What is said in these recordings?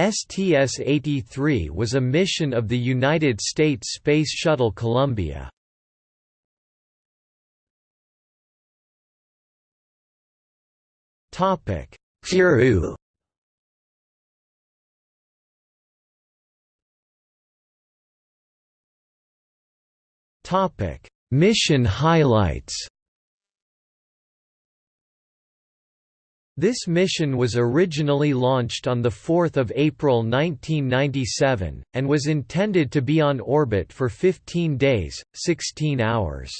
STS-83 was a mission of the United States Space Shuttle Columbia. Topic: Peru Topic: Mission highlights. This mission was originally launched on 4 April 1997, and was intended to be on orbit for 15 days, 16 hours.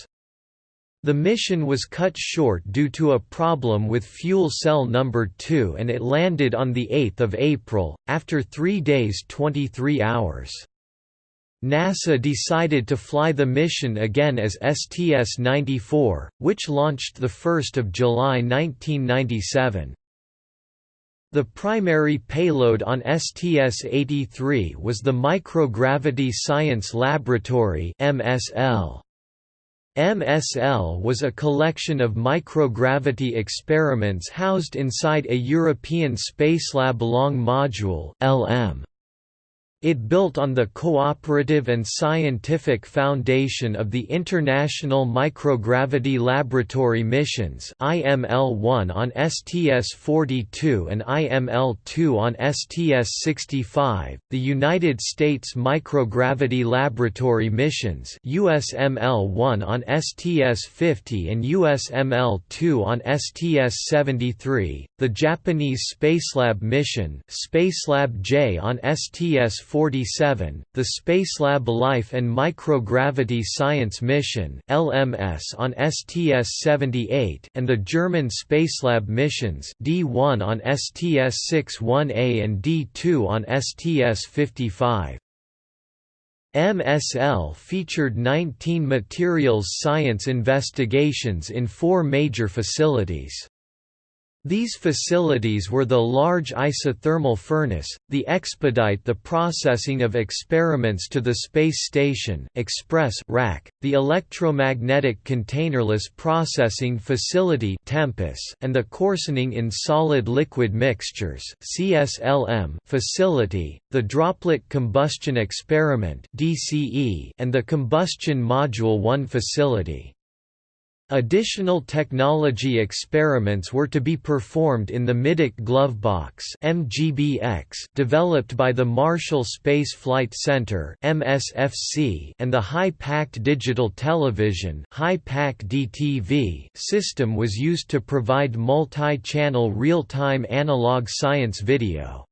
The mission was cut short due to a problem with fuel cell number 2 and it landed on 8 April, after 3 days 23 hours. NASA decided to fly the mission again as STS-94, which launched 1 July 1997. The primary payload on STS-83 was the Microgravity Science Laboratory MSL. MSL was a collection of microgravity experiments housed inside a European Spacelab Long Module LM. It built on the cooperative and scientific foundation of the International Microgravity Laboratory Missions IML-1 on STS-42 and IML-2 on STS-65, the United States Microgravity Laboratory Missions USML-1 on STS-50 and USML-2 on STS-73, the Japanese Spacelab Mission Spacelab J on STS- 1947, the Spacelab Life and Microgravity Science Mission (LMS) on STS-78 and the German Spacelab missions D1 on STS-61A and D2 on STS-55. MSL featured 19 materials science investigations in four major facilities. These facilities were the large isothermal furnace, the expedite the processing of experiments to the space station express rack, the electromagnetic containerless processing facility Tempus, and the coarsening in solid-liquid mixtures CSLM facility, the droplet combustion experiment DCE, and the combustion module 1 facility. Additional technology experiments were to be performed in the Middeck glove box (MGBX) developed by the Marshall Space Flight Center (MSFC) and the high-packed digital television (high-pack DTV) system was used to provide multi-channel real-time analog science video.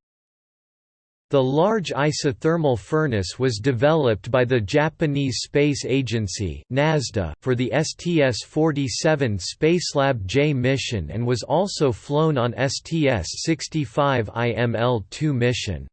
The large isothermal furnace was developed by the Japanese Space Agency for the STS-47 Spacelab J mission and was also flown on STS-65 IML-2 mission.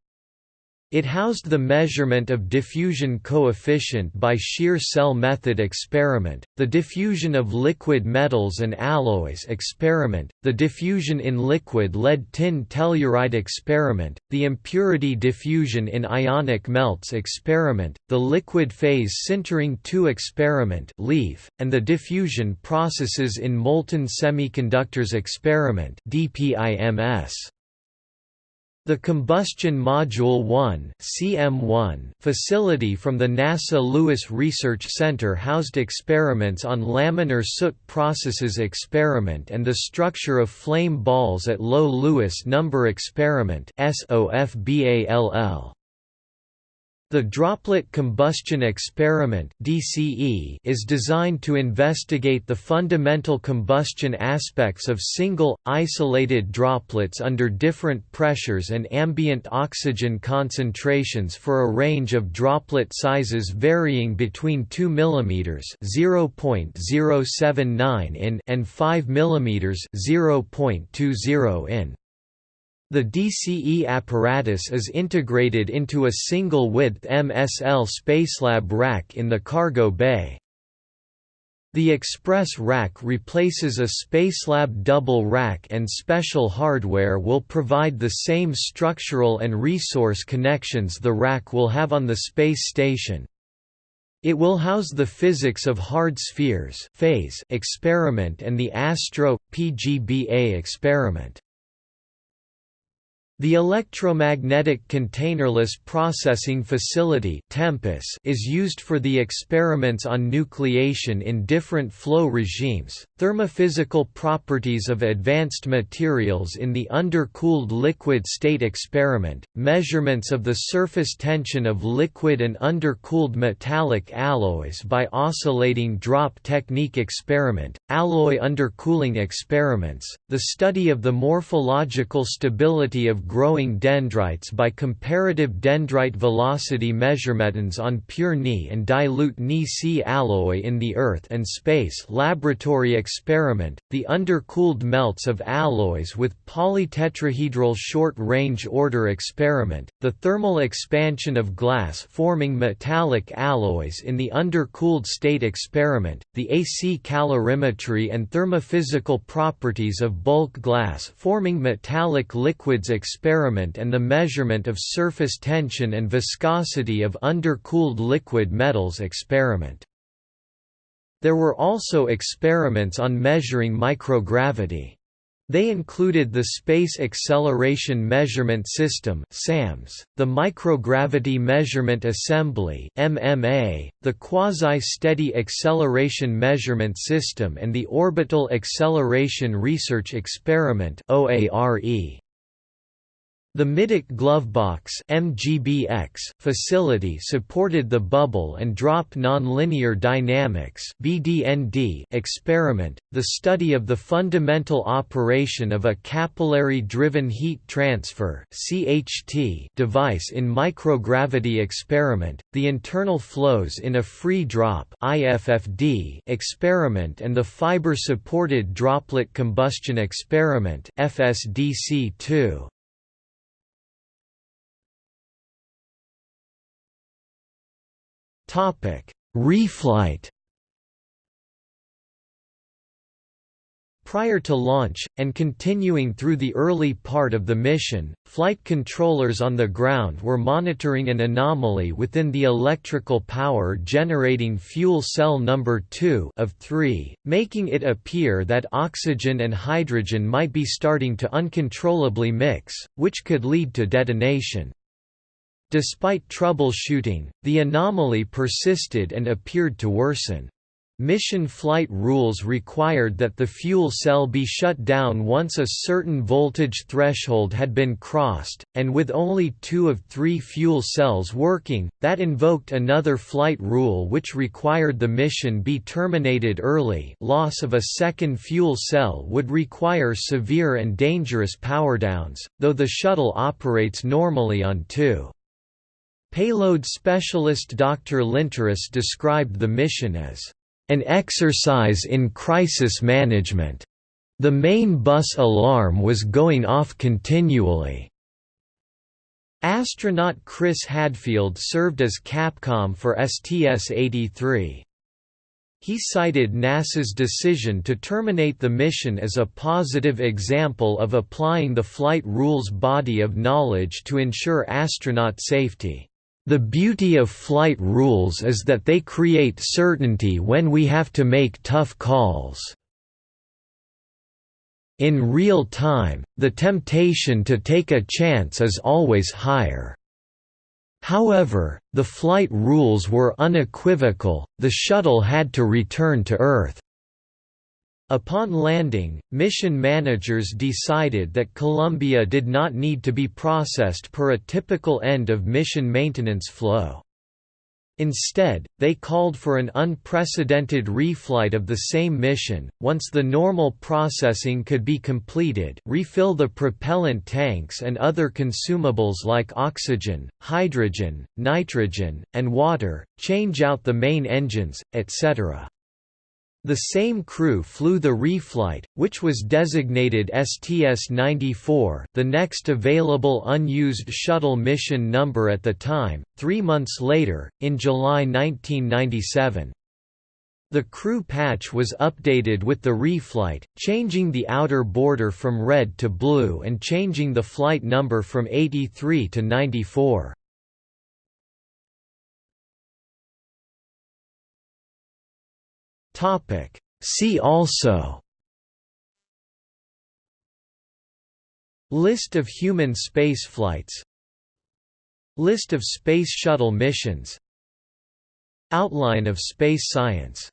It housed the measurement of diffusion coefficient by shear cell method experiment, the diffusion of liquid metals and alloys experiment, the diffusion in liquid lead tin telluride experiment, the impurity diffusion in ionic melts experiment, the liquid phase sintering 2 experiment LEAF, and the diffusion processes in molten semiconductors experiment DPIMS. The Combustion Module 1 CM1 facility from the NASA Lewis Research Center housed experiments on laminar soot processes experiment and the structure of flame balls at low Lewis number experiment SOFBALL. The Droplet Combustion Experiment is designed to investigate the fundamental combustion aspects of single isolated droplets under different pressures and ambient oxygen concentrations for a range of droplet sizes varying between 2 mm (0.079 in) and 5 mm (0.20 in). The DCE apparatus is integrated into a single-width MSL Spacelab rack in the cargo bay. The Express rack replaces a Spacelab double rack and special hardware will provide the same structural and resource connections the rack will have on the space station. It will house the physics of hard spheres phase experiment and the ASTRO PGBA experiment. The Electromagnetic Containerless Processing Facility is used for the experiments on nucleation in different flow regimes, thermophysical properties of advanced materials in the undercooled liquid state experiment, measurements of the surface tension of liquid and undercooled metallic alloys by oscillating drop technique experiment, alloy undercooling experiments, the study of the morphological stability of growing dendrites by comparative dendrite velocity measurements on pure Ni and dilute Ni-Si alloy in the Earth and Space laboratory experiment, the undercooled melts of alloys with polytetrahedral short-range order experiment, the thermal expansion of glass forming metallic alloys in the undercooled state experiment, the AC calorimetry and thermophysical properties of bulk glass forming metallic liquids experiment experiment and the measurement of surface tension and viscosity of undercooled liquid metals experiment. There were also experiments on measuring microgravity. They included the Space Acceleration Measurement System (SAMS), the Microgravity Measurement Assembly (MMA), the Quasi-Steady Acceleration Measurement System and the Orbital Acceleration Research Experiment (OARE). The Middeck Glovebox (MGBX) facility supported the bubble and drop nonlinear dynamics (BDND) experiment, the study of the fundamental operation of a capillary-driven heat transfer (CHT) device in microgravity experiment, the internal flows in a free drop (IFFD) experiment and the fiber-supported droplet combustion experiment (FSDC2). Reflight. Prior to launch, and continuing through the early part of the mission, flight controllers on the ground were monitoring an anomaly within the electrical power generating fuel cell number 2 of 3, making it appear that oxygen and hydrogen might be starting to uncontrollably mix, which could lead to detonation. Despite troubleshooting, the anomaly persisted and appeared to worsen. Mission flight rules required that the fuel cell be shut down once a certain voltage threshold had been crossed, and with only two of three fuel cells working, that invoked another flight rule which required the mission be terminated early loss of a second fuel cell would require severe and dangerous powerdowns, though the shuttle operates normally on two. Payload specialist Dr. Linteris described the mission as an exercise in crisis management. The main bus alarm was going off continually. Astronaut Chris Hadfield served as Capcom for STS-83. He cited NASA's decision to terminate the mission as a positive example of applying the flight rules body of knowledge to ensure astronaut safety. The beauty of flight rules is that they create certainty when we have to make tough calls. In real time, the temptation to take a chance is always higher. However, the flight rules were unequivocal, the shuttle had to return to Earth. Upon landing, mission managers decided that Columbia did not need to be processed per a typical end of mission maintenance flow. Instead, they called for an unprecedented reflight of the same mission. Once the normal processing could be completed, refill the propellant tanks and other consumables like oxygen, hydrogen, nitrogen, and water, change out the main engines, etc. The same crew flew the reflight, which was designated STS-94 the next available unused shuttle mission number at the time, three months later, in July 1997. The crew patch was updated with the reflight, changing the outer border from red to blue and changing the flight number from 83 to 94. Topic. See also List of human spaceflights List of Space Shuttle missions Outline of space science